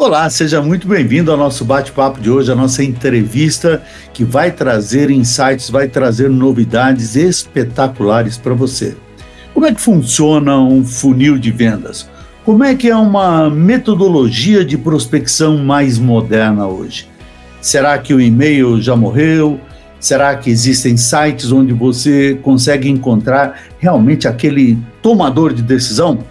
Olá, seja muito bem-vindo ao nosso bate-papo de hoje, a nossa entrevista que vai trazer insights, vai trazer novidades espetaculares para você. Como é que funciona um funil de vendas? Como é que é uma metodologia de prospecção mais moderna hoje? Será que o e-mail já morreu? Será que existem sites onde você consegue encontrar realmente aquele tomador de decisão?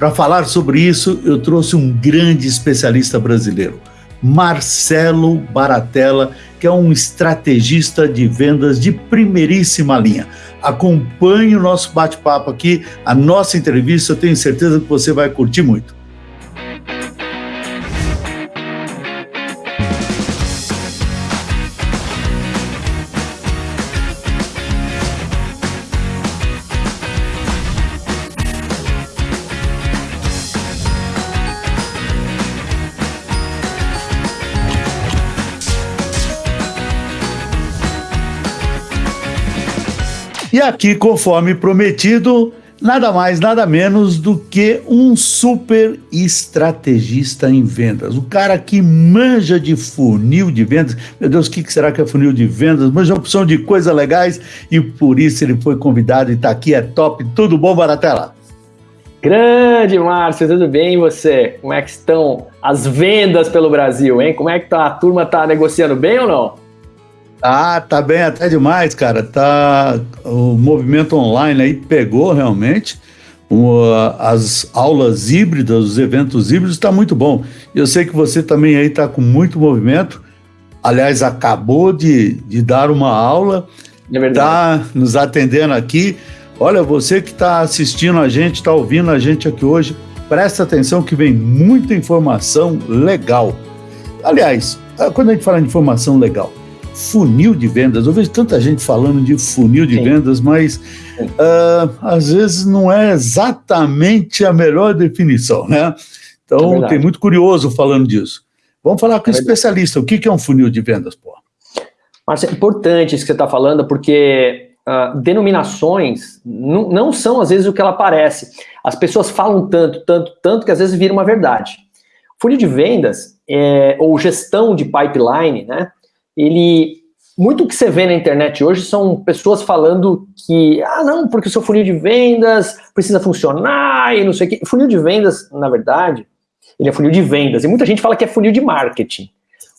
Para falar sobre isso, eu trouxe um grande especialista brasileiro, Marcelo Baratella, que é um estrategista de vendas de primeiríssima linha. Acompanhe o nosso bate-papo aqui, a nossa entrevista, eu tenho certeza que você vai curtir muito. E aqui, conforme prometido, nada mais, nada menos do que um super estrategista em vendas. O cara que manja de funil de vendas. Meu Deus, o que será que é funil de vendas? Manja opção de coisas legais e por isso ele foi convidado e está aqui, é top. Tudo bom, Baratela? Grande, Márcio, tudo bem e você? Como é que estão as vendas pelo Brasil, hein? Como é que tá? a turma tá negociando bem ou não? Ah, tá bem até demais, cara. Tá o movimento online aí pegou realmente. as aulas híbridas, os eventos híbridos está muito bom. Eu sei que você também aí está com muito movimento. Aliás, acabou de, de dar uma aula, é está nos atendendo aqui. Olha, você que está assistindo a gente, está ouvindo a gente aqui hoje, presta atenção que vem muita informação legal. Aliás, quando a gente fala de informação legal, funil de vendas. Eu vejo tanta gente falando de funil de Sim. vendas, mas uh, às vezes não é exatamente a melhor definição, né? Então, é tem muito curioso falando disso. Vamos falar com é especialista. O que é um funil de vendas, pô? É importante isso que você está falando, porque uh, denominações não são, às vezes, o que ela parece. As pessoas falam tanto, tanto, tanto, que às vezes vira uma verdade. Funil de vendas, é, ou gestão de pipeline, né? Ele muito que você vê na internet hoje são pessoas falando que, ah, não, porque o seu funil de vendas precisa funcionar e não sei o quê. Funil de vendas, na verdade, ele é funil de vendas. E muita gente fala que é funil de marketing.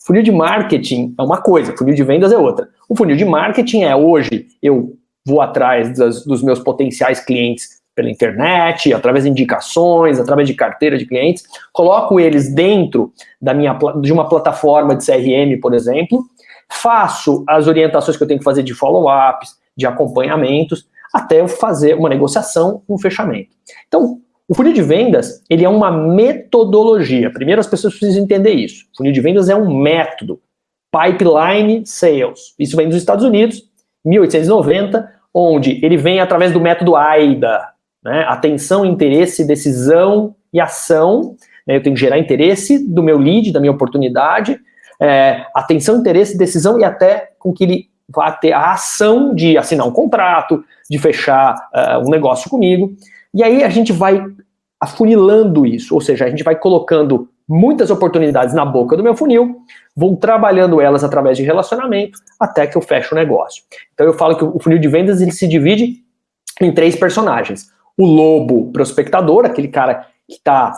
Funil de marketing é uma coisa, funil de vendas é outra. O funil de marketing é hoje eu vou atrás das, dos meus potenciais clientes pela internet, através de indicações, através de carteira de clientes, coloco eles dentro da minha, de uma plataforma de CRM, por exemplo, faço as orientações que eu tenho que fazer de follow-ups, de acompanhamentos, até eu fazer uma negociação, um fechamento. Então, o funil de vendas, ele é uma metodologia. Primeiro as pessoas precisam entender isso. O funil de vendas é um método. Pipeline Sales. Isso vem dos Estados Unidos, 1890, onde ele vem através do método AIDA. Né? Atenção, interesse, decisão e ação. Eu tenho que gerar interesse do meu lead, da minha oportunidade, é, atenção, interesse, decisão e até com que ele vá ter a ação de assinar um contrato, de fechar uh, um negócio comigo. E aí a gente vai afunilando isso, ou seja, a gente vai colocando muitas oportunidades na boca do meu funil, vou trabalhando elas através de relacionamento até que eu fecho o negócio. Então eu falo que o funil de vendas ele se divide em três personagens. O lobo prospectador, aquele cara que está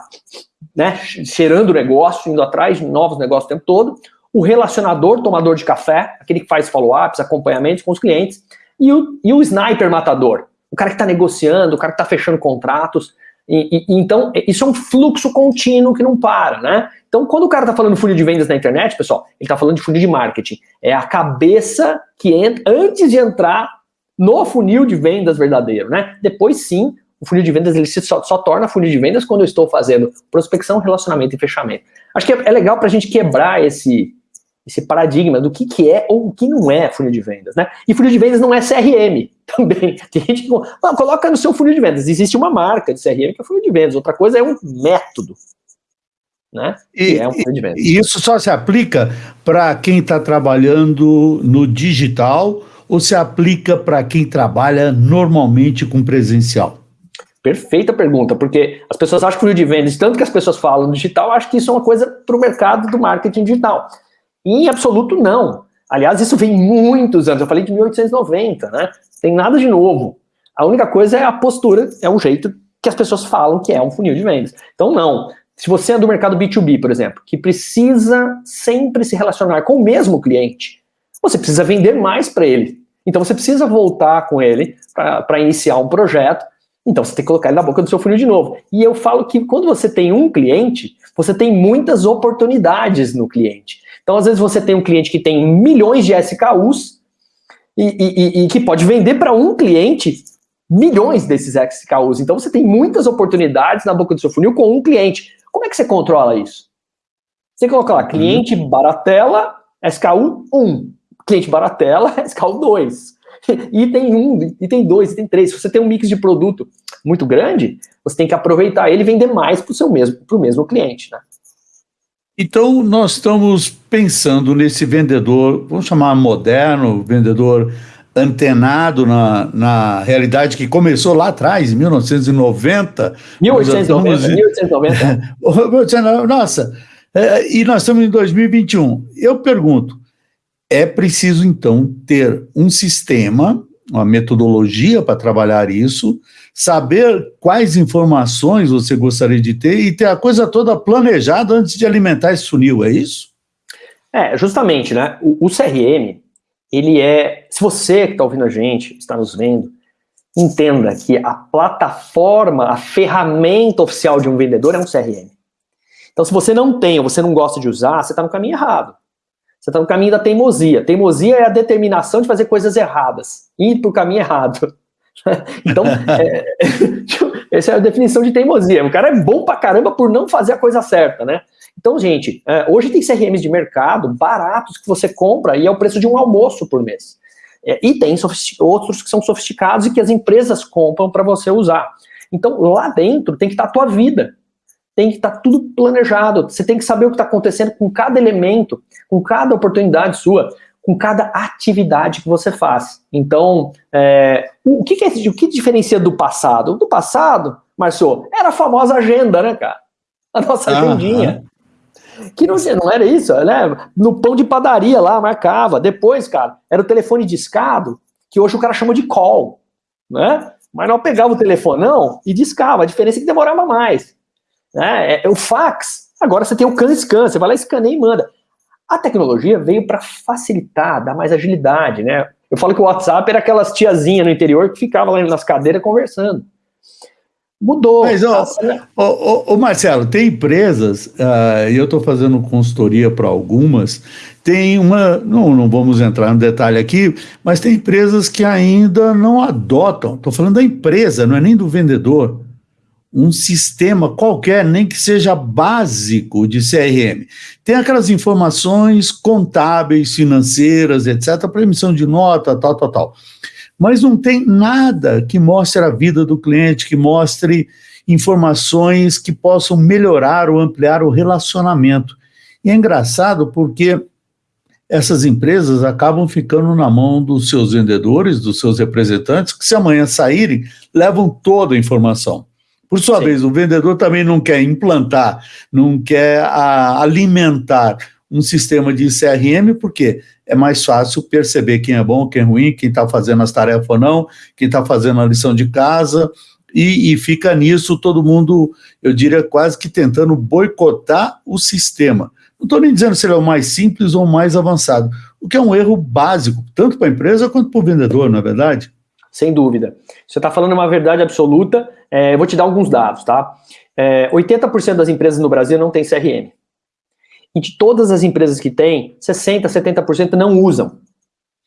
né, cheirando o negócio, indo atrás de novos negócios o tempo todo o relacionador tomador de café, aquele que faz follow-ups, acompanhamentos com os clientes, e o, e o sniper matador, o cara que está negociando, o cara que está fechando contratos. E, e, então, isso é um fluxo contínuo que não para, né? Então, quando o cara está falando funil de vendas na internet, pessoal, ele está falando de funil de marketing. É a cabeça que entra antes de entrar no funil de vendas verdadeiro, né? Depois sim, o funil de vendas ele só, só torna funil de vendas quando eu estou fazendo prospecção, relacionamento e fechamento. Acho que é, é legal para a gente quebrar esse, esse paradigma do que, que é ou o que não é funil de vendas, né? E funil de vendas não é CRM também. Tem gente que ah, coloca no seu funil de vendas. Existe uma marca de CRM que é funil de vendas, outra coisa é um método. Né? E, é um funil de vendas. e isso só se aplica para quem está trabalhando no digital ou se aplica para quem trabalha normalmente com presencial? Perfeita pergunta, porque as pessoas acham que funil de vendas, tanto que as pessoas falam no digital, acho que isso é uma coisa para o mercado do marketing digital. Em absoluto não. Aliás, isso vem muitos anos, eu falei de 1890, né? Tem nada de novo. A única coisa é a postura, é o jeito que as pessoas falam que é um funil de vendas. Então, não. Se você é do mercado B2B, por exemplo, que precisa sempre se relacionar com o mesmo cliente, você precisa vender mais para ele. Então, você precisa voltar com ele para iniciar um projeto então você tem que colocar ele na boca do seu funil de novo. E eu falo que quando você tem um cliente, você tem muitas oportunidades no cliente. Então, às vezes, você tem um cliente que tem milhões de SKUs e, e, e que pode vender para um cliente milhões desses SKUs. Então, você tem muitas oportunidades na boca do seu funil com um cliente. Como é que você controla isso? Você coloca lá, cliente Baratela, SKU 1. Cliente Baratela, SKU 2. item 1, item 2, item 3. Se você tem um mix de produto muito grande, você tem que aproveitar ele e vender mais para o mesmo, pro mesmo cliente. Né? Então, nós estamos pensando nesse vendedor, vamos chamar moderno, vendedor antenado na, na realidade que começou lá atrás, em 1990. 1890, 1890. Nossa, é, e nós estamos em 2021. Eu pergunto, é preciso, então, ter um sistema, uma metodologia para trabalhar isso, saber quais informações você gostaria de ter e ter a coisa toda planejada antes de alimentar esse funil, é isso? É, justamente, né? O, o CRM, ele é. Se você que está ouvindo a gente, está nos vendo, entenda que a plataforma, a ferramenta oficial de um vendedor é um CRM. Então, se você não tem ou você não gosta de usar, você está no caminho errado. Você está no caminho da teimosia. Teimosia é a determinação de fazer coisas erradas, ir para o caminho errado. então, é, essa é a definição de teimosia. O cara é bom pra caramba por não fazer a coisa certa, né? Então, gente, é, hoje tem CRMs de mercado baratos que você compra e é o preço de um almoço por mês. É, e tem outros que são sofisticados e que as empresas compram para você usar. Então, lá dentro tem que estar a tua vida tem que estar tá tudo planejado. Você tem que saber o que está acontecendo com cada elemento, com cada oportunidade sua, com cada atividade que você faz. Então, é, o, que, que, é, o que diferencia do passado? Do passado, Marcio, era a famosa agenda, né, cara? A nossa ah, agendinha. Ah. Que não, não era isso, né? No pão de padaria lá, marcava. Depois, cara, era o telefone discado, que hoje o cara chama de call, né? Mas não pegava o telefone, não, e discava. A diferença é que demorava mais. Né? É, é, o fax, agora você tem o CAN-SCAN, você vai lá, escaneia e manda. A tecnologia veio para facilitar, dar mais agilidade, né? Eu falo que o WhatsApp era aquelas tiazinhas no interior que ficavam lá nas cadeiras conversando. Mudou. Mas, ó, ó, Marcelo, tem empresas, uh, e eu estou fazendo consultoria para algumas, tem uma, não, não vamos entrar no detalhe aqui, mas tem empresas que ainda não adotam, estou falando da empresa, não é nem do vendedor, um sistema qualquer, nem que seja básico de CRM. Tem aquelas informações contábeis, financeiras, etc., para emissão de nota, tal, tal, tal. Mas não tem nada que mostre a vida do cliente, que mostre informações que possam melhorar ou ampliar o relacionamento. E é engraçado porque essas empresas acabam ficando na mão dos seus vendedores, dos seus representantes, que se amanhã saírem, levam toda a informação. Por sua Sim. vez, o vendedor também não quer implantar, não quer a, alimentar um sistema de CRM, porque é mais fácil perceber quem é bom, quem é ruim, quem está fazendo as tarefas ou não, quem está fazendo a lição de casa, e, e, fica nisso todo mundo, eu diria, quase que tentando boicotar o sistema. Não estou nem dizendo se ele é o mais simples ou o mais avançado, o que é um erro básico, tanto para a empresa quanto para o vendedor, não é verdade? Sem dúvida. Você está falando uma verdade absoluta, é, eu vou te dar alguns dados, tá? É, 80% das empresas no Brasil não tem CRM. E de todas as empresas que têm, 60%, 70% não usam.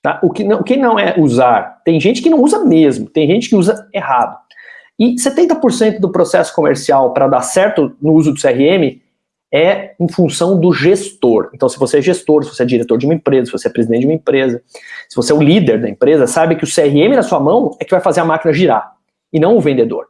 Tá? O, que não, o que não é usar? Tem gente que não usa mesmo, tem gente que usa errado. E 70% do processo comercial para dar certo no uso do CRM é em função do gestor. Então, se você é gestor, se você é diretor de uma empresa, se você é presidente de uma empresa, se você é o líder da empresa, sabe que o CRM na sua mão é que vai fazer a máquina girar, e não o vendedor.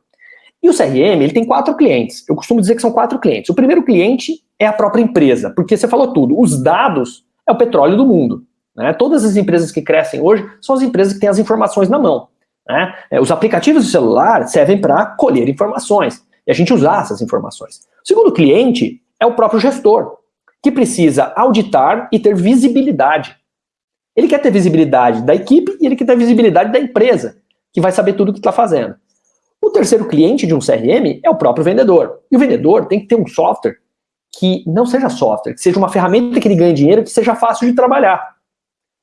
E o CRM, ele tem quatro clientes. Eu costumo dizer que são quatro clientes. O primeiro cliente é a própria empresa, porque você falou tudo. Os dados é o petróleo do mundo. Né? Todas as empresas que crescem hoje são as empresas que têm as informações na mão. Né? É, os aplicativos do celular servem para colher informações e a gente usar essas informações. O segundo cliente é o próprio gestor, que precisa auditar e ter visibilidade. Ele quer ter visibilidade da equipe e ele quer ter visibilidade da empresa, que vai saber tudo o que está fazendo. O terceiro cliente de um CRM é o próprio vendedor. E o vendedor tem que ter um software que não seja software, que seja uma ferramenta que ele ganhe dinheiro, que seja fácil de trabalhar.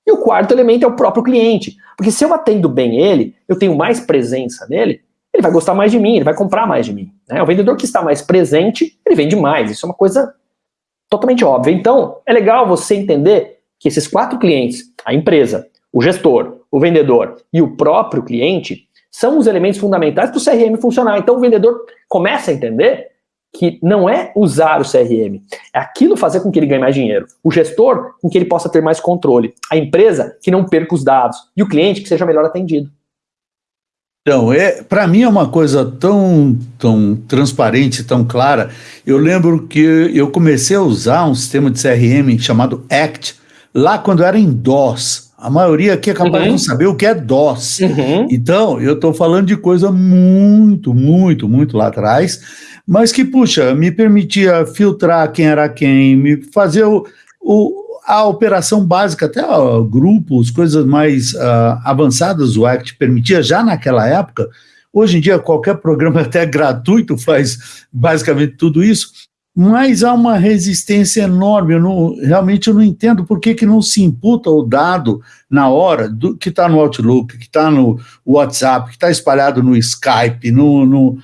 E o quarto elemento é o próprio cliente. Porque se eu atendo bem ele, eu tenho mais presença nele, ele vai gostar mais de mim, ele vai comprar mais de mim. Né? O vendedor que está mais presente, ele vende mais. Isso é uma coisa totalmente óbvia. Então, é legal você entender que esses quatro clientes, a empresa, o gestor, o vendedor e o próprio cliente, são os elementos fundamentais para o CRM funcionar. Então, o vendedor começa a entender que não é usar o CRM, é aquilo fazer com que ele ganhe mais dinheiro. O gestor, com que ele possa ter mais controle. A empresa, que não perca os dados. E o cliente, que seja melhor atendido. Então, é, para mim é uma coisa tão, tão transparente, tão clara. Eu lembro que eu comecei a usar um sistema de CRM chamado ACT, lá quando era em DOS. A maioria aqui é capaz uhum. de não saber o que é DOS. Uhum. Então, eu estou falando de coisa muito, muito, muito lá atrás, mas que, puxa, me permitia filtrar quem era quem, me fazer o, o a operação básica, até ó, grupos, coisas mais uh, avançadas, o ACT permitia já naquela época. Hoje em dia, qualquer programa até gratuito faz basicamente tudo isso, mas há uma resistência enorme. Eu não, realmente eu não entendo por que, que não se imputa o dado na hora do, que está no Outlook, que está no WhatsApp, que está espalhado no Skype, no, no,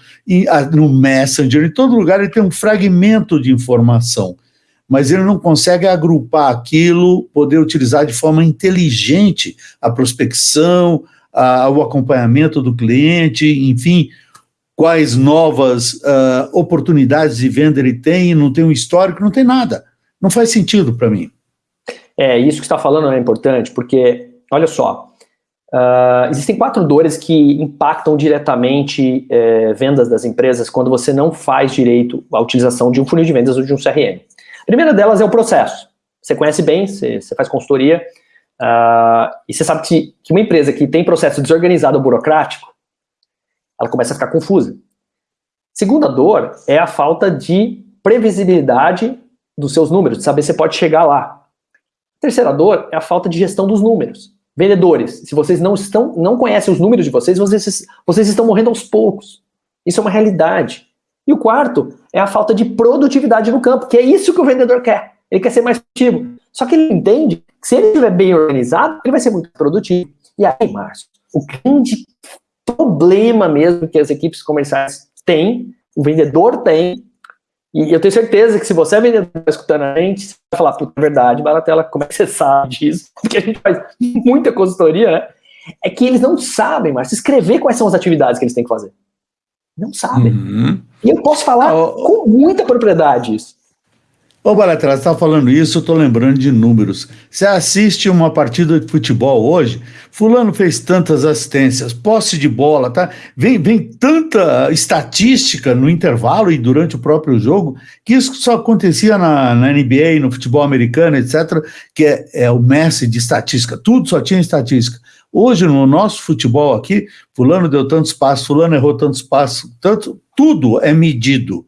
no Messenger, em todo lugar ele tem um fragmento de informação mas ele não consegue agrupar aquilo, poder utilizar de forma inteligente a prospecção, a, o acompanhamento do cliente, enfim, quais novas uh, oportunidades de venda ele tem, não tem um histórico, não tem nada. Não faz sentido para mim. É, isso que está falando é importante, porque, olha só, Uh, existem quatro dores que impactam diretamente eh, vendas das empresas quando você não faz direito a utilização de um funil de vendas ou de um CRM. Primeira delas é o processo. Você conhece bem, você, você faz consultoria, uh, e você sabe que, que uma empresa que tem processo desorganizado ou burocrático, ela começa a ficar confusa. Segunda dor é a falta de previsibilidade dos seus números, de saber se pode chegar lá. Terceira dor é a falta de gestão dos números. Vendedores, se vocês não estão, não conhecem os números de vocês, vocês, vocês estão morrendo aos poucos. Isso é uma realidade. E o quarto é a falta de produtividade no campo, que é isso que o vendedor quer. Ele quer ser mais produtivo. Só que ele entende que se ele estiver bem organizado, ele vai ser muito produtivo. E aí, Márcio, o grande problema mesmo que as equipes comerciais têm, o vendedor tem, e eu tenho certeza que se você é vendedor escutando a gente, você vai falar, puta, é verdade, Baratela, como é que você sabe disso? Porque a gente faz muita consultoria, né? É que eles não sabem, Márcio, escrever quais são as atividades que eles têm que fazer. Não sabem. Uhum. E eu posso falar oh, com muita propriedade isso. Ô, Baletra, você está falando isso, eu estou lembrando de números. Você assiste uma partida de futebol hoje, fulano fez tantas assistências, posse de bola, tá? Vem, vem tanta estatística no intervalo e durante o próprio jogo, que isso só acontecia na, na NBA, no futebol americano, etc., que é, é o Messi de estatística, tudo só tinha estatística. Hoje, no nosso futebol aqui, fulano deu tantos passos, fulano errou tantos passos, tanto, tudo é medido.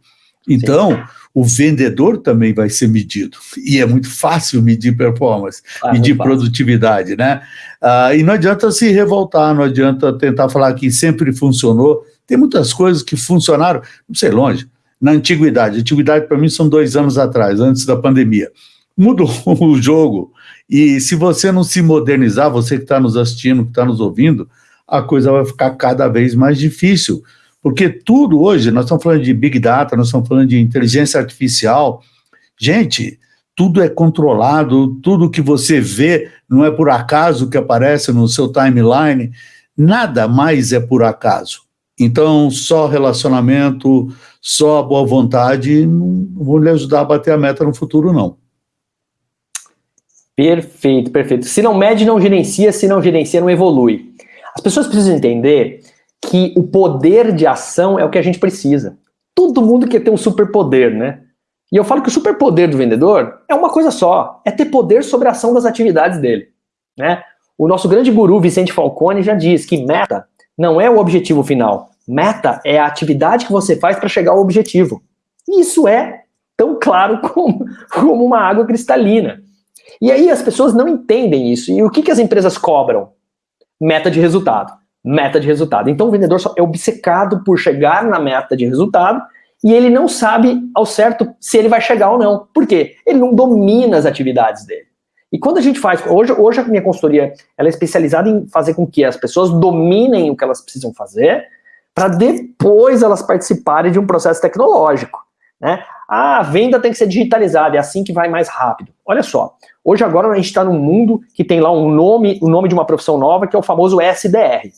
Então, Sim. o vendedor também vai ser medido. E é muito fácil medir performance, ah, medir produtividade, né? Ah, e não adianta se revoltar, não adianta tentar falar que sempre funcionou. Tem muitas coisas que funcionaram, não sei, longe, na antiguidade. antiguidade, para mim, são dois anos atrás, antes da pandemia. Mudou o jogo, e se você não se modernizar, você que está nos assistindo, que está nos ouvindo, a coisa vai ficar cada vez mais difícil. Porque tudo hoje, nós estamos falando de Big Data, nós estamos falando de inteligência artificial. Gente, tudo é controlado, tudo que você vê não é por acaso que aparece no seu timeline, nada mais é por acaso. Então, só relacionamento, só boa vontade não vão lhe ajudar a bater a meta no futuro, não. Perfeito, perfeito. Se não mede, não gerencia, se não gerencia, não evolui. As pessoas precisam entender que o poder de ação é o que a gente precisa. Todo mundo quer ter um superpoder, né? E eu falo que o superpoder do vendedor é uma coisa só, é ter poder sobre a ação das atividades dele, né? O nosso grande guru Vicente Falcone já diz que meta não é o objetivo final. Meta é a atividade que você faz para chegar ao objetivo. Isso é tão claro como, como uma água cristalina. E aí as pessoas não entendem isso. E o que, que as empresas cobram? Meta de resultado. Meta de resultado. Então o vendedor é obcecado por chegar na meta de resultado e ele não sabe ao certo se ele vai chegar ou não. Por quê? Ele não domina as atividades dele. E quando a gente faz, hoje, hoje a minha consultoria ela é especializada em fazer com que as pessoas dominem o que elas precisam fazer, para depois elas participarem de um processo tecnológico. Né? Ah, a venda tem que ser digitalizada, é assim que vai mais rápido. Olha só, hoje agora a gente está num mundo que tem lá um nome, o um nome de uma profissão nova, que é o famoso SDR,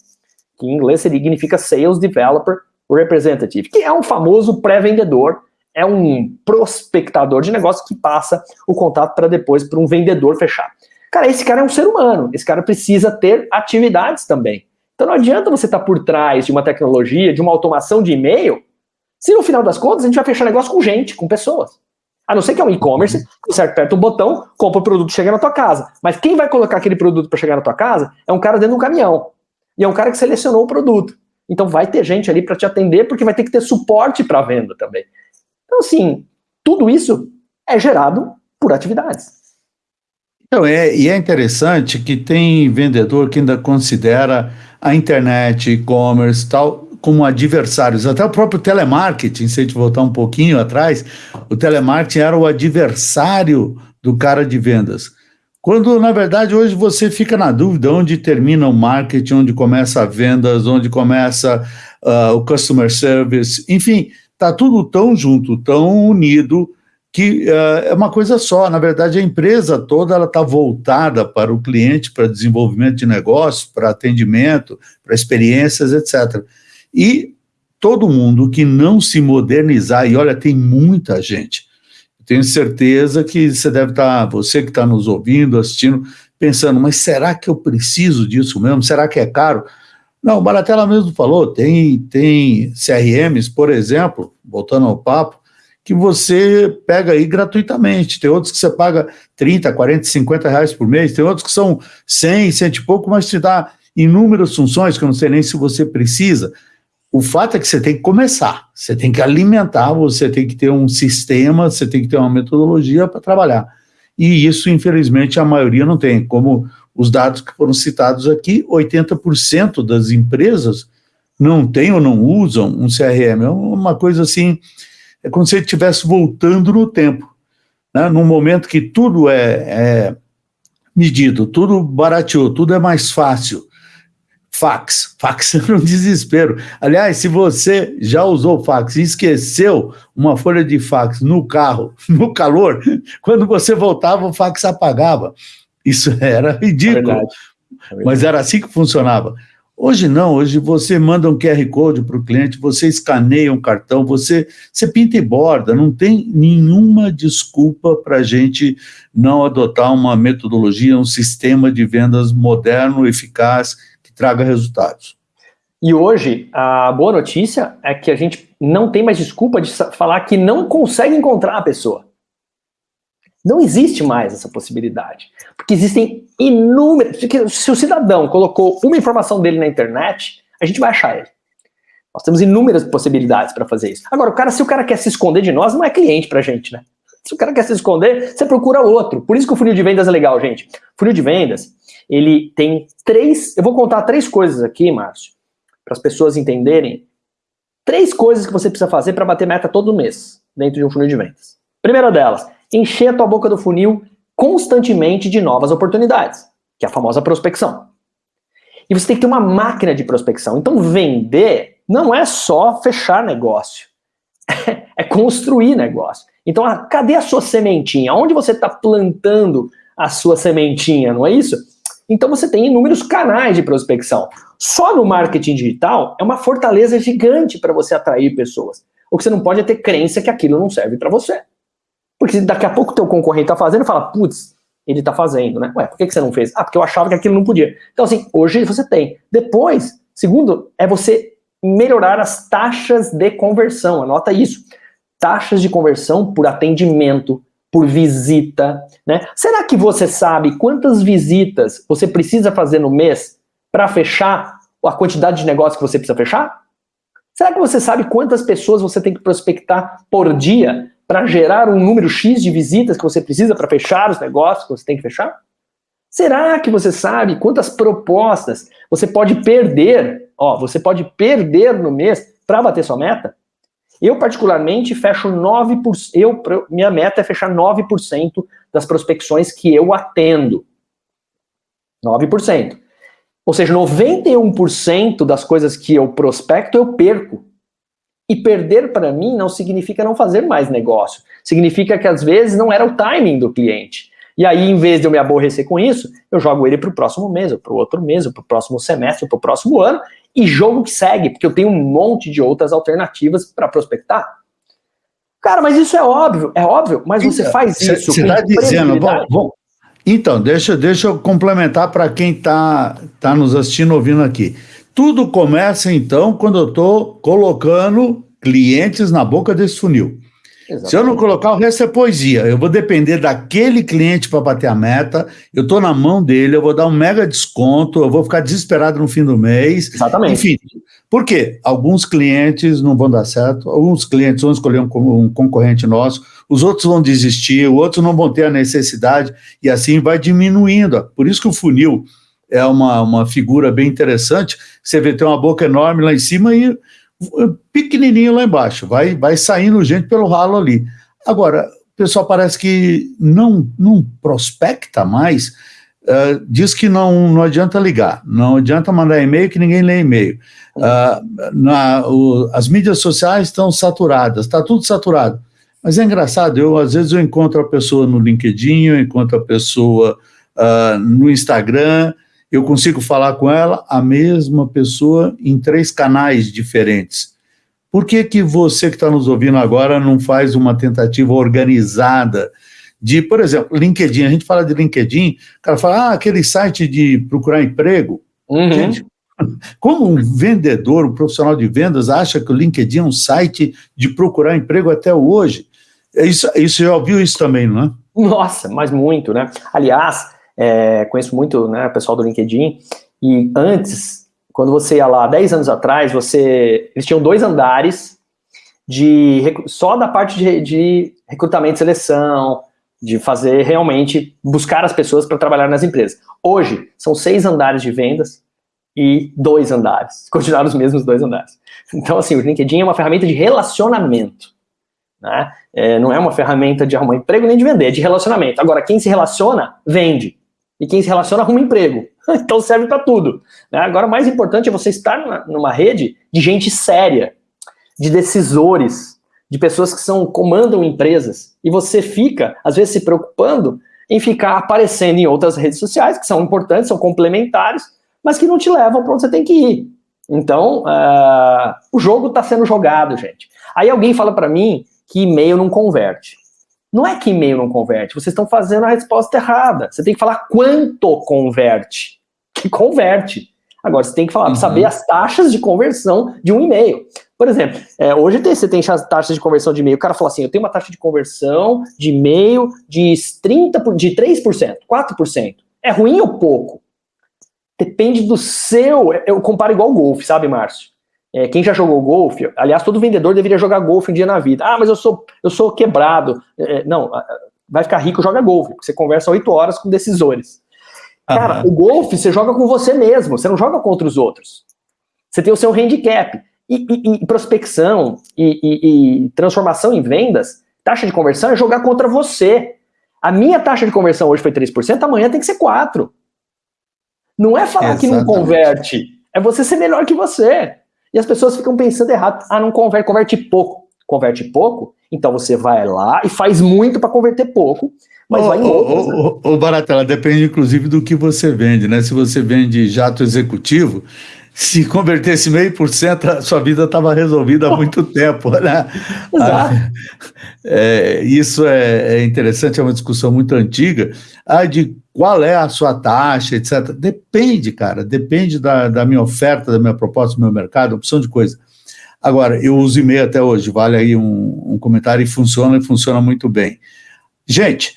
que em inglês significa Sales Developer Representative, que é um famoso pré-vendedor, é um prospectador de negócio que passa o contato para depois para um vendedor fechar. Cara, esse cara é um ser humano, esse cara precisa ter atividades também. Então não adianta você estar tá por trás de uma tecnologia, de uma automação de e-mail, se no final das contas a gente vai fechar negócio com gente, com pessoas. A não ser que é um e-commerce, você aperta um botão, compra o produto e chega na tua casa. Mas quem vai colocar aquele produto para chegar na tua casa é um cara dentro de um caminhão. E é um cara que selecionou o produto. Então vai ter gente ali para te atender, porque vai ter que ter suporte para venda também. Então, assim, tudo isso é gerado por atividades. Então, é, e é interessante que tem vendedor que ainda considera a internet, e-commerce tal, como adversários. Até o próprio telemarketing, se a gente voltar um pouquinho atrás, o telemarketing era o adversário do cara de vendas. Quando, na verdade, hoje você fica na dúvida onde termina o marketing, onde começa a vendas, onde começa uh, o customer service, enfim, está tudo tão junto, tão unido, que uh, é uma coisa só. Na verdade, a empresa toda ela está voltada para o cliente, para desenvolvimento de negócios, para atendimento, para experiências, etc. E todo mundo que não se modernizar, e olha, tem muita gente, tenho certeza que você deve estar, você que está nos ouvindo, assistindo, pensando, mas será que eu preciso disso mesmo? Será que é caro? Não, o Baratella mesmo falou, tem, tem CRMs, por exemplo, voltando ao papo, que você pega aí gratuitamente, tem outros que você paga 30, 40, 50 reais por mês, tem outros que são 100, 100 e pouco, mas te dá inúmeras funções que eu não sei nem se você precisa. O fato é que você tem que começar, você tem que alimentar, você tem que ter um sistema, você tem que ter uma metodologia para trabalhar. E isso, infelizmente, a maioria não tem. Como os dados que foram citados aqui, 80% das empresas não têm ou não usam um CRM. É uma coisa assim, é como se estivesse voltando no tempo. Né? Num momento que tudo é, é medido, tudo barateou, tudo é mais fácil fax. Fax era um desespero. Aliás, se você já usou fax e esqueceu uma folha de fax no carro, no calor, quando você voltava, o fax apagava. Isso era ridículo. É. É. Mas era assim que funcionava. Hoje não, hoje você manda um QR Code para o cliente, você escaneia um cartão, você, você pinta e borda, não tem nenhuma desculpa para a gente não adotar uma metodologia, um sistema de vendas moderno, eficaz, traga resultados. E hoje, a boa notícia é que a gente não tem mais desculpa de falar que não consegue encontrar a pessoa. Não existe mais essa possibilidade. Porque existem inúmeras... Se o cidadão colocou uma informação dele na internet, a gente vai achar ele. Nós temos inúmeras possibilidades para fazer isso. Agora, o cara, se o cara quer se esconder de nós, não é cliente para a gente, né? Se o cara quer se esconder, você procura outro. Por isso que o funil de vendas é legal, gente. Funil de vendas, ele tem três, eu vou contar três coisas aqui, Márcio, para as pessoas entenderem, três coisas que você precisa fazer para bater meta todo mês, dentro de um funil de vendas. Primeira delas, encher a tua boca do funil constantemente de novas oportunidades, que é a famosa prospecção. E você tem que ter uma máquina de prospecção. Então vender não é só fechar negócio, é construir negócio. Então, cadê a sua sementinha? Onde você está plantando a sua sementinha, não é isso? Então você tem inúmeros canais de prospecção. Só no marketing digital é uma fortaleza gigante para você atrair pessoas. O que você não pode é ter crença que aquilo não serve para você. Porque daqui a pouco o teu concorrente está fazendo e fala, putz, ele está fazendo, né? Ué, por que, que você não fez? Ah, porque eu achava que aquilo não podia. Então assim, hoje você tem. Depois, segundo, é você melhorar as taxas de conversão, anota isso. Taxas de conversão por atendimento, por visita, né? Será que você sabe quantas visitas você precisa fazer no mês para fechar a quantidade de negócios que você precisa fechar? Será que você sabe quantas pessoas você tem que prospectar por dia para gerar um número X de visitas que você precisa para fechar os negócios que você tem que fechar? Será que você sabe quantas propostas você pode perder? Ó, você pode perder no mês para bater sua meta? Eu, particularmente, fecho 9%. Eu, minha meta é fechar 9% das prospecções que eu atendo. 9%. Ou seja, 91% das coisas que eu prospecto eu perco. E perder para mim não significa não fazer mais negócio. Significa que às vezes não era o timing do cliente. E aí, em vez de eu me aborrecer com isso, eu jogo ele para o próximo mês, ou para o outro mês, ou para o próximo semestre, ou para o próximo ano, e jogo que segue, porque eu tenho um monte de outras alternativas para prospectar. Cara, mas isso é óbvio, é óbvio, mas você então, faz isso. Você está dizendo, bom, bom, então, deixa, deixa eu complementar para quem está tá nos assistindo, ouvindo aqui. Tudo começa, então, quando eu estou colocando clientes na boca desse funil. Exatamente. Se eu não colocar, o resto é poesia. Eu vou depender daquele cliente para bater a meta, eu estou na mão dele, eu vou dar um mega desconto, eu vou ficar desesperado no fim do mês. Exatamente. Enfim, por quê? Alguns clientes não vão dar certo, alguns clientes vão escolher um, um concorrente nosso, os outros vão desistir, outros não vão ter a necessidade, e assim vai diminuindo. Por isso que o funil é uma, uma figura bem interessante. Você vê, tem uma boca enorme lá em cima e pequenininho lá embaixo, vai, vai saindo gente pelo ralo ali. Agora, o pessoal parece que não, não prospecta mais, uh, diz que não, não adianta ligar, não adianta mandar e-mail que ninguém lê e-mail. Uh, as mídias sociais estão saturadas, está tudo saturado. Mas é engraçado, eu às vezes eu encontro a pessoa no LinkedIn, eu encontro a pessoa uh, no Instagram, eu consigo falar com ela, a mesma pessoa, em três canais diferentes. Por que, que você que está nos ouvindo agora não faz uma tentativa organizada de, por exemplo, LinkedIn? A gente fala de LinkedIn, o cara fala, ah, aquele site de procurar emprego. Uhum. Gente, como um vendedor, um profissional de vendas, acha que o LinkedIn é um site de procurar emprego até hoje? É isso, isso já ouviu isso também, não é? Nossa, mas muito, né? Aliás, é, conheço muito né, o pessoal do LinkedIn, e antes, quando você ia lá, 10 anos atrás, você eles tinham dois andares de só da parte de, de recrutamento e seleção, de fazer realmente, buscar as pessoas para trabalhar nas empresas. Hoje, são seis andares de vendas e dois andares, continuaram os mesmos dois andares. Então, assim, o LinkedIn é uma ferramenta de relacionamento. Né? É, não é uma ferramenta de arrumar emprego nem de vender, é de relacionamento. Agora, quem se relaciona, vende. E quem se relaciona, arruma emprego. então serve para tudo. Né? Agora, o mais importante é você estar numa rede de gente séria, de decisores, de pessoas que são comandam empresas. E você fica, às vezes, se preocupando em ficar aparecendo em outras redes sociais, que são importantes, são complementares, mas que não te levam para onde você tem que ir. Então, uh, o jogo está sendo jogado, gente. Aí alguém fala para mim que e-mail não converte. Não é que e-mail não converte, vocês estão fazendo a resposta errada. Você tem que falar quanto converte. Que converte. Agora, você tem que falar, uhum. saber as taxas de conversão de um e-mail. Por exemplo, é, hoje tem, você tem taxas de conversão de e-mail. O cara fala assim: eu tenho uma taxa de conversão de e-mail de 30%, de 3%, 4%. É ruim ou pouco? Depende do seu. Eu comparo igual o golfe, sabe, Márcio? É, quem já jogou golfe, aliás, todo vendedor deveria jogar golfe um dia na vida. Ah, mas eu sou, eu sou quebrado. É, é não, vai ficar rico, joga golfe, porque você conversa oito horas com decisores. Cara, uhum. o golfe você joga com você mesmo, você não joga contra os outros. Você tem o seu handicap. E, e, e prospecção e, e, transformação em vendas, taxa de conversão é jogar contra você. A minha taxa de conversão hoje foi 3%, amanhã tem que ser 4%. Não é falar Exatamente. que não converte, é você ser melhor que você. E as pessoas ficam pensando errado. Ah, não converte, converte pouco. Converte pouco, então você vai lá e faz muito para converter pouco, mas oh, vai em outras. Ô, né? oh, oh, Baratela, depende inclusive do que você vende, né? Se você vende jato executivo, se convertesse meio por cento, a sua vida estava resolvida há muito tempo, né? Exato. Ah, é, isso é, é, interessante, é uma discussão muito antiga, ah, de qual é a sua taxa, etc. Depende, cara, depende da, da minha oferta, da minha proposta, do meu mercado, opção de coisa. Agora, eu uso e-mail até hoje, vale aí um, um comentário e funciona, e funciona muito bem. Gente,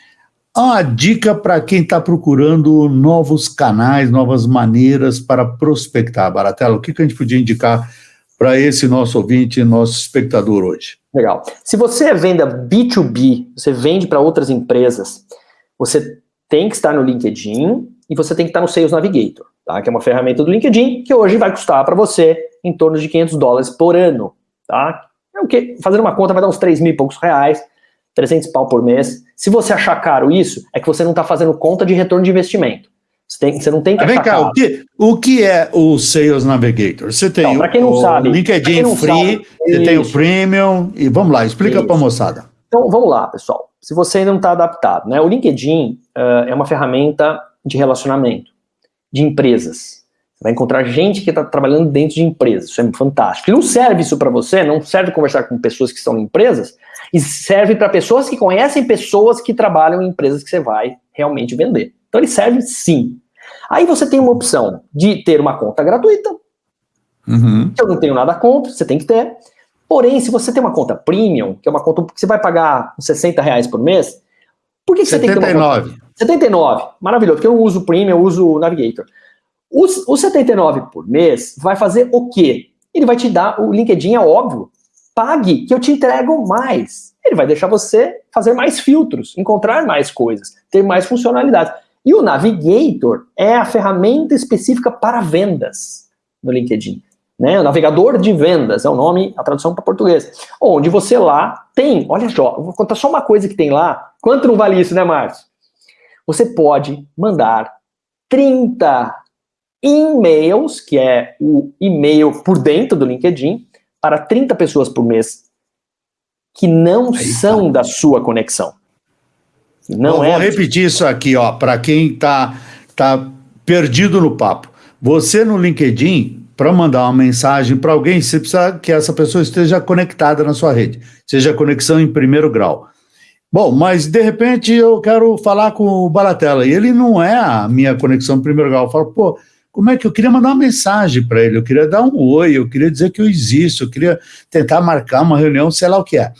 uma dica para quem está procurando novos canais, novas maneiras para prospectar. Baratela, o que, que a gente podia indicar para esse nosso ouvinte, nosso espectador hoje? Legal. Se você venda B2B, você vende para outras empresas, você tem que estar no LinkedIn e você tem que estar no Sales Navigator, tá? que é uma ferramenta do LinkedIn que hoje vai custar para você em torno de 500 dólares por ano. Tá? É o que? Fazendo uma conta vai dar uns 3 mil e poucos reais 300 pau por mês. Se você achar caro isso, é que você não está fazendo conta de retorno de investimento. Você, tem, você não tem que Vem cá, o que, o que é o Sales Navigator? Você tem então, o, quem não o sabe, LinkedIn não Free, sabe, você isso. tem o Premium, e vamos lá, explica para a moçada. Então, vamos lá, pessoal. Se você ainda não está adaptado, né? O LinkedIn uh, é uma ferramenta de relacionamento de empresas. Você vai encontrar gente que está trabalhando dentro de empresas. Isso é fantástico. E não serve isso para você, não serve conversar com pessoas que estão em empresas, e serve para pessoas que conhecem pessoas que trabalham em empresas que você vai realmente vender. Então ele serve sim. Aí você tem uma opção de ter uma conta gratuita. Uhum. Eu não tenho nada contra, você tem que ter. Porém, se você tem uma conta premium, que é uma conta que você vai pagar uns 60 reais por mês, por que, que você 79. tem que ter uma conta? 79. Maravilhoso, porque eu não uso premium, eu uso o Navigator. O, o 79 por mês vai fazer o quê? Ele vai te dar, o LinkedIn é óbvio, pague que eu te entrego mais. Ele vai deixar você fazer mais filtros, encontrar mais coisas, ter mais funcionalidades. E o Navigator é a ferramenta específica para vendas no LinkedIn. Né? O navegador de vendas é o nome, a tradução para português. Onde você lá tem, olha só, vou contar só uma coisa que tem lá. Quanto não vale isso, né, Márcio? Você pode mandar 30 e-mails, que é o e-mail por dentro do LinkedIn, para 30 pessoas por mês que não são da sua conexão. Não é. Vou repetir isso aqui, ó, para quem está tá perdido no papo. Você no LinkedIn, para mandar uma mensagem para alguém, você precisa que essa pessoa esteja conectada na sua rede, seja conexão em primeiro grau. Bom, mas de repente eu quero falar com o Balatella e ele não é a minha conexão em primeiro grau. Eu falo, pô, como é que eu queria mandar uma mensagem para ele, eu queria dar um oi, eu queria dizer que eu existo, eu queria tentar marcar uma reunião, sei lá o que é.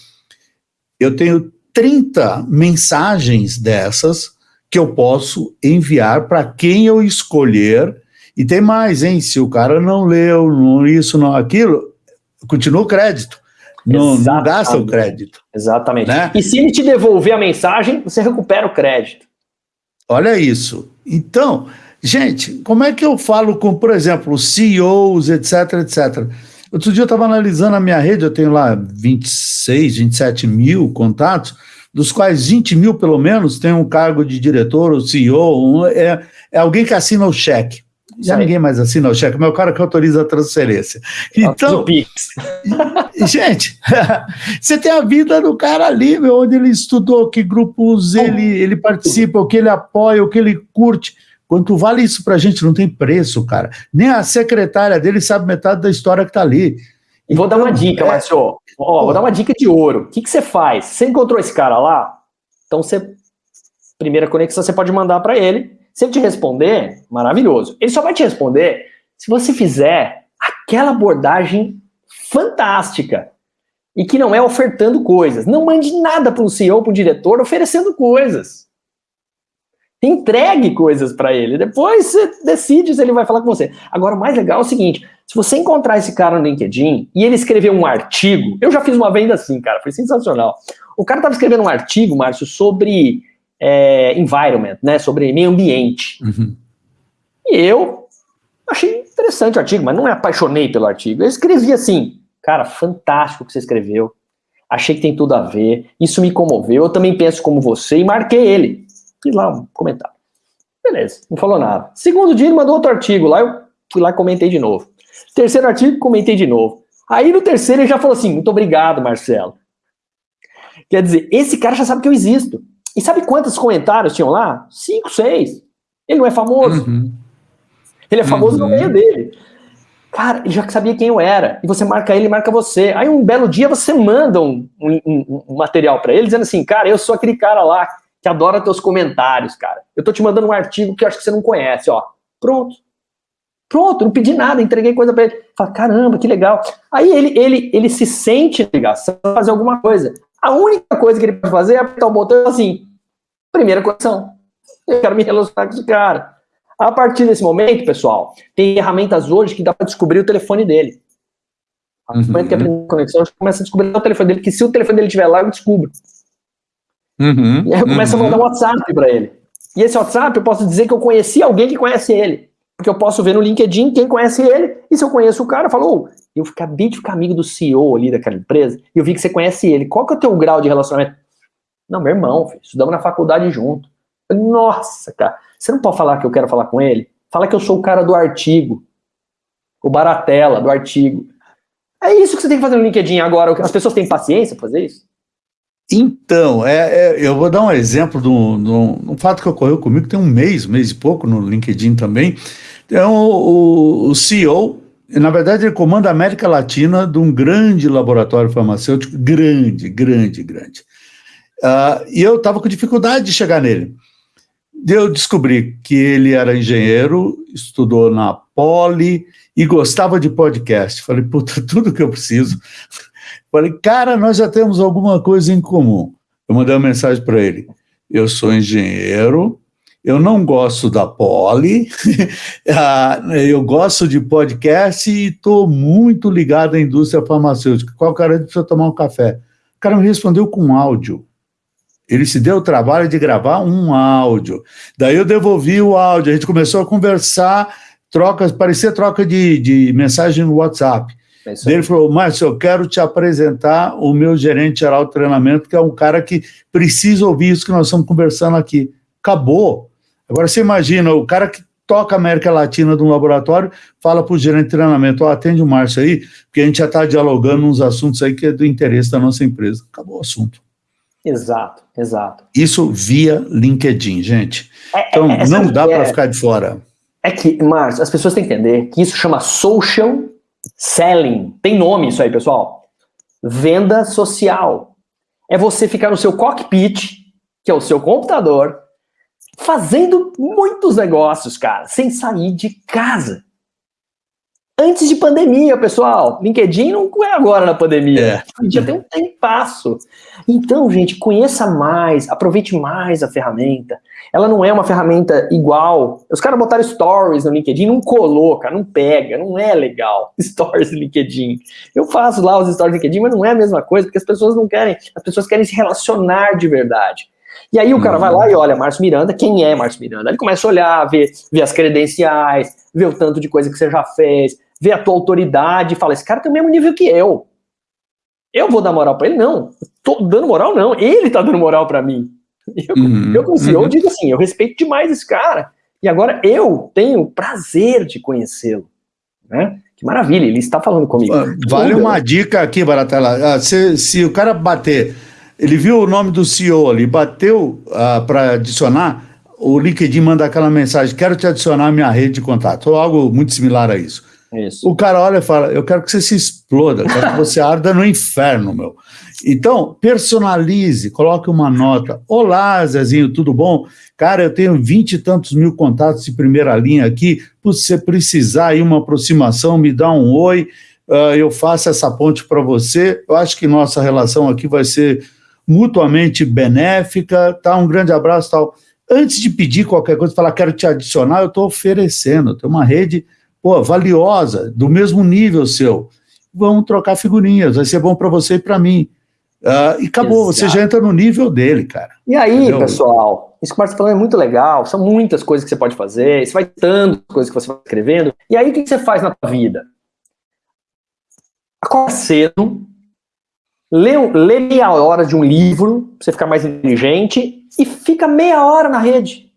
Eu tenho 30 mensagens dessas que eu posso enviar para quem eu escolher. E tem mais, hein? Se o cara não leu, não isso, não aquilo, continua o crédito. Não, não gasta o crédito. Exatamente. Né? E se ele te devolver a mensagem, você recupera o crédito. Olha isso. Então, Gente, como é que eu falo com, por exemplo, CEOs, etc, etc? Outro dia eu estava analisando a minha rede, eu tenho lá 26, 27 mil contatos, dos quais 20 mil, pelo menos, tem um cargo de diretor ou CEO, um, é, é alguém que assina o cheque. Já Sim. ninguém mais assina o cheque, mas é o cara que autoriza a transferência. Então, gente, você tem a vida do cara ali, meu, onde ele estudou, que grupos ele, ele participa, o que ele apoia, o que ele curte. Quanto vale isso para a gente? Não tem preço, cara. Nem a secretária dele sabe metade da história que está ali. E vou dar uma então, dica, é... Márcio. Ó, vou dar uma dica de ouro. O que, que você faz? Você encontrou esse cara lá? Então, você, primeira conexão, você pode mandar para ele. Se ele te responder, maravilhoso. Ele só vai te responder se você fizer aquela abordagem fantástica e que não é ofertando coisas. Não mande nada para um CEO, para um diretor, oferecendo coisas entregue coisas para ele. Depois você decide se ele vai falar com você. Agora, o mais legal é o seguinte: se você encontrar esse cara no LinkedIn e ele escrever um artigo, eu já fiz uma venda assim, cara, foi sensacional. O cara estava escrevendo um artigo, Márcio, sobre é, environment, né? Sobre meio ambiente. Uhum. E eu achei interessante o artigo, mas não me apaixonei pelo artigo. Eu escrevi assim, cara, fantástico o que você escreveu. Achei que tem tudo a ver. Isso me comoveu. Eu também penso como você e marquei ele. Fiz lá um comentário. Beleza, não falou nada. Segundo dia ele mandou outro artigo lá, eu fui lá e comentei de novo. Terceiro artigo, comentei de novo. Aí no terceiro ele já falou assim, muito obrigado, Marcelo. Quer dizer, esse cara já sabe que eu existo. E sabe quantos comentários tinham lá? Cinco, seis. Ele não é famoso. Uhum. Ele é famoso uhum. no meio dele. Cara, ele já sabia quem eu era. E você marca ele, marca você. Aí um belo dia você manda um, um, um material para ele dizendo assim, cara, eu sou aquele cara lá que adora teus comentários, cara. Eu tô te mandando um artigo que eu acho que você não conhece, ó. Pronto. Pronto, não pedi nada, entreguei coisa para ele. Fala, caramba, que legal. Aí ele, ele, ele se sente ligação fazer alguma coisa. A única coisa que ele pode fazer é apertar o botão assim: Primeira conexão. Eu quero me relacionar com esse cara. A partir desse momento, pessoal, tem ferramentas hoje que dá para descobrir o telefone dele. No uhum. momento que a conexão, eu começo a descobrir o telefone dele, que se o telefone dele estiver lá, eu descubro. Uhum. E aí eu começo uhum. a mandar um WhatsApp para ele. E esse WhatsApp eu posso dizer que eu conheci alguém que conhece ele. Porque eu posso ver no LinkedIn quem conhece ele, e se eu conheço o cara, eu falo, oh, eu acabei de ficar amigo do CEO ali daquela empresa, e eu vi que você conhece ele. Qual que é o teu grau de relacionamento? Não, meu irmão, filho, estudamos na faculdade junto. Nossa, cara, você não pode falar que eu quero falar com ele? Fala que eu sou o cara do artigo. O Baratela, do artigo. É isso que você tem que fazer no LinkedIn agora. As pessoas têm paciência para fazer isso? Então, é, é, eu vou dar um exemplo de um, fato que ocorreu comigo tem um mês, mês e pouco, no LinkedIn também. Então, o, o CEO, na verdade, ele comanda a América Latina de um grande laboratório farmacêutico, grande, grande, grande. Uh, e eu estava com dificuldade de chegar nele. Eu descobri que ele era engenheiro, estudou na Poli e gostava de podcast. Falei, puta, tudo que eu preciso. Falei, cara, nós já temos alguma coisa em comum. Eu mandei uma mensagem para ele. Eu sou engenheiro, eu não gosto da Poli, ah, eu gosto de podcast e estou muito ligado à indústria farmacêutica. Qual cara precisa tomar um café? O cara me respondeu com áudio. Ele se deu o trabalho de gravar um áudio. Daí eu devolvi o áudio, a gente começou a conversar, trocas, parecia troca de, de mensagem no WhatsApp. É ele falou, Márcio, eu quero te apresentar o meu gerente geral de treinamento, que é um cara que precisa ouvir isso que nós estamos conversando aqui. Acabou. Agora você imagina, o cara que toca a América Latina de um laboratório, fala para o gerente de treinamento, oh, atende o Márcio aí, porque a gente já está dialogando uns assuntos aí que é do interesse da nossa empresa. Acabou o assunto. Exato, exato. Isso via LinkedIn, gente. É, então, é, não dá para é, ficar de fora. É que, Márcio, as pessoas têm que entender que isso chama social selling. Tem nome isso aí, pessoal. Venda social. É você ficar no seu cockpit, que é o seu computador, fazendo muitos negócios, cara, sem sair de casa. Antes de pandemia, pessoal. LinkedIn não é agora na pandemia. É. Já tem um tempasso. Então, gente, conheça mais, aproveite mais a ferramenta. Ela não é uma ferramenta igual. Os caras botaram stories no LinkedIn, não coloca, não pega, não é legal. Stories no LinkedIn. Eu faço lá os stories no LinkedIn, mas não é a mesma coisa, porque as pessoas não querem, as pessoas querem se relacionar de verdade. E aí o cara uhum. vai lá e olha, Márcio Miranda, quem é Márcio Miranda? Ele começa a olhar, ver, ver as credenciais, ver o tanto de coisa que você já fez, vê a tua autoridade e fala: esse cara tem o mesmo nível que eu. Eu vou dar moral para ele? Não. Tô dando moral, não. Ele tá dando moral para mim. Eu, uhum, eu como CEO, uhum. digo assim: eu respeito demais esse cara. E agora eu tenho o prazer de conhecê-lo. Né? Que maravilha, ele está falando comigo. Ah, vale uma dica aqui, Baratela. Ah, se, se o cara bater, ele viu o nome do CEO ali, bateu uh, para adicionar, o LinkedIn manda aquela mensagem: quero te adicionar à minha rede de contato, ou algo muito similar a isso. Isso. O cara olha e fala: Eu quero que você se exploda, quero que você arda no inferno, meu. Então, personalize, coloque uma nota. Olá, Zezinho, tudo bom? Cara, eu tenho vinte e tantos mil contatos de primeira linha aqui. Se você precisar aí uma aproximação, me dá um oi, uh, eu faço essa ponte para você. Eu acho que nossa relação aqui vai ser mutuamente benéfica. Tá? Um grande abraço tal. Antes de pedir qualquer coisa, falar quero te adicionar, eu estou oferecendo. Tem uma rede pô, valiosa, do mesmo nível seu. Vamos trocar figurinhas, vai ser bom para você e para mim. Uh, e acabou, Exato. você já entra no nível dele, cara. E aí, Entendeu? pessoal, isso que o Marcos está falando é muito legal, são muitas coisas que você pode fazer, você vai tantas coisas que você vai escrevendo. E aí, o que você faz na sua vida? Acorda cedo, lê, lê meia hora de um livro, pra você ficar mais inteligente, e fica meia hora na rede.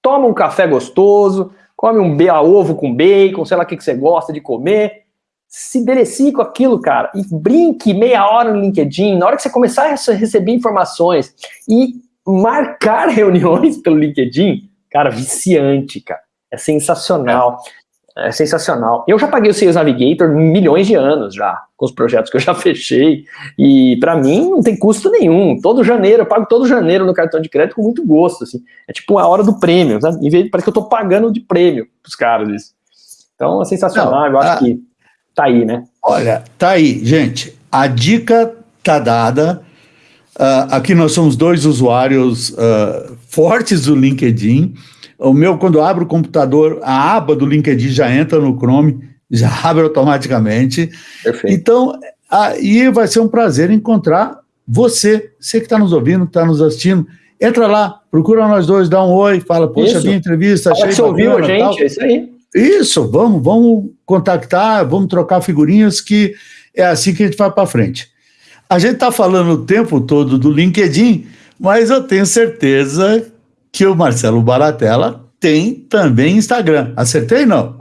Toma um café gostoso, come um ovo com bacon, sei lá o que, que você gosta de comer, se delecie com aquilo, cara, e brinque meia hora no LinkedIn, na hora que você começar a receber informações e marcar reuniões pelo LinkedIn, cara, viciante, cara, é sensacional. É sensacional. Eu já paguei o Sales Navigator milhões de anos já, com os projetos que eu já fechei. E para mim não tem custo nenhum. Todo janeiro, eu pago todo janeiro no cartão de crédito com muito gosto. Assim. É tipo a hora do prêmio, sabe? Em vez de, parece que eu tô pagando de prêmio pros caras isso. Então é sensacional, não, eu acho a... que tá aí, né? Olha, tá aí, gente. A dica tá dada. Uh, aqui nós somos dois usuários uh, fortes do LinkedIn. O meu, quando eu abro o computador, a aba do LinkedIn já entra no Chrome, já abre automaticamente. Perfeito. Então, aí vai ser um prazer encontrar você, você que está nos ouvindo, está nos assistindo. Entra lá, procura nós dois, dá um oi, fala, puxa, minha entrevista, achei que ouviu a gente, tal. é isso aí. Isso, vamos, vamos contactar, vamos trocar figurinhas, que é assim que a gente vai para frente. A gente está falando o tempo todo do LinkedIn, mas eu tenho certeza que o Marcelo Baratella tem também Instagram. Acertei não?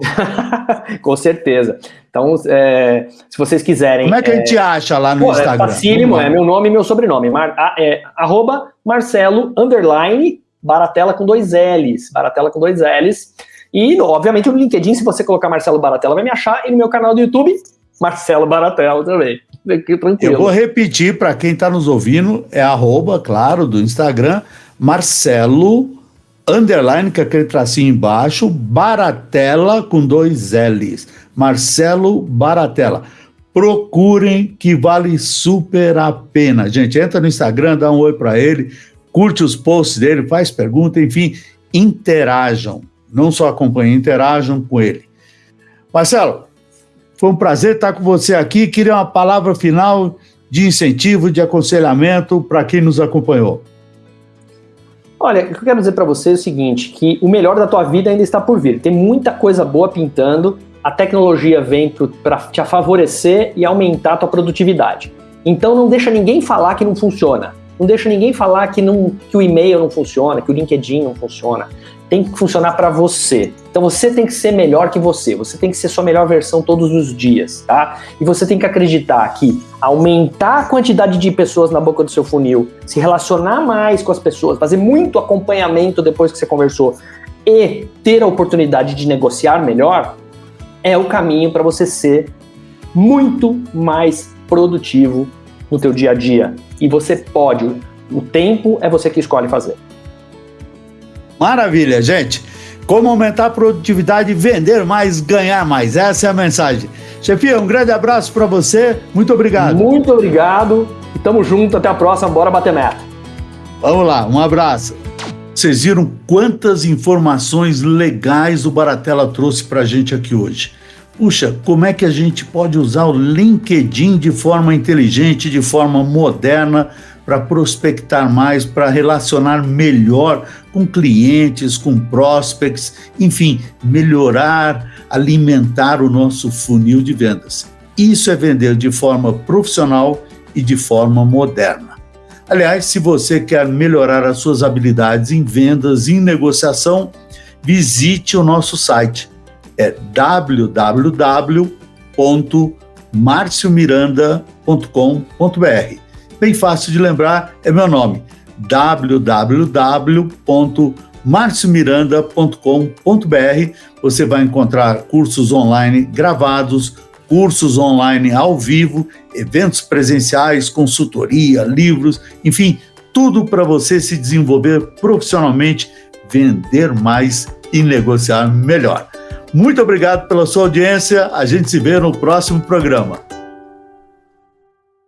Com certeza. Então, é, se vocês quiserem. Como é que a gente é, acha lá no pô, é Instagram? É facílimo, é meu nome e meu sobrenome. Mar, é, arroba Marcelo underline Baratella com dois L's. Baratella com dois L's. E, obviamente, no LinkedIn, se você colocar Marcelo Baratella, vai me achar. E no meu canal do YouTube, Marcelo Baratella também. Tranquilo. Eu vou repetir para quem está nos ouvindo, é arroba, claro, do Instagram, Marcelo, underline, com aquele tracinho embaixo, Baratella com dois L's. Marcelo Baratella. Procurem que vale super a pena. Gente, entra no Instagram, dá um oi para ele, curte os posts dele, faz pergunta, enfim, interajam. Não só acompanhem, interajam com ele. Marcelo, foi um prazer estar com você aqui. Queria uma palavra final de incentivo, de aconselhamento para quem nos acompanhou. Olha, o que eu quero dizer para você é o seguinte, que o melhor da tua vida ainda está por vir. Tem muita coisa boa pintando, a tecnologia vem para te favorecer e aumentar a tua produtividade. Então não deixa ninguém falar que não funciona. Não deixa ninguém falar que, não, que o e-mail não funciona, que o LinkedIn não funciona tem que funcionar para você. Então você tem que ser melhor que você, você tem que ser sua melhor versão todos os dias, tá? E você tem que acreditar que aumentar a quantidade de pessoas na boca do seu funil, se relacionar mais com as pessoas, fazer muito acompanhamento depois que você conversou e ter a oportunidade de negociar melhor, é o caminho para você ser muito mais produtivo no teu dia a dia. E você pode, o tempo é você que escolhe fazer. Maravilha, gente. Como aumentar a produtividade, vender mais, ganhar mais. Essa é a mensagem. Chefia, um grande abraço para você. Muito obrigado. Muito obrigado. E tamo junto. Até a próxima. Bora bater meta. Vamos lá. Um abraço. Vocês viram quantas informações legais o Baratella trouxe para a gente aqui hoje. Puxa, como é que a gente pode usar o LinkedIn de forma inteligente, de forma moderna, para prospectar mais, para relacionar melhor com clientes, com prospects, enfim, melhorar, alimentar o nosso funil de vendas. Isso é vender de forma profissional e de forma moderna. Aliás, se você quer melhorar as suas habilidades em vendas e em negociação, visite o nosso site. É www.marciomiranda.com.br bem fácil de lembrar, é meu nome, www.marciomiranda.com.br. Você vai encontrar cursos online gravados, cursos online ao vivo, eventos presenciais, consultoria, livros, enfim, tudo para você se desenvolver profissionalmente, vender mais e negociar melhor. Muito obrigado pela sua audiência. A gente se vê no próximo programa.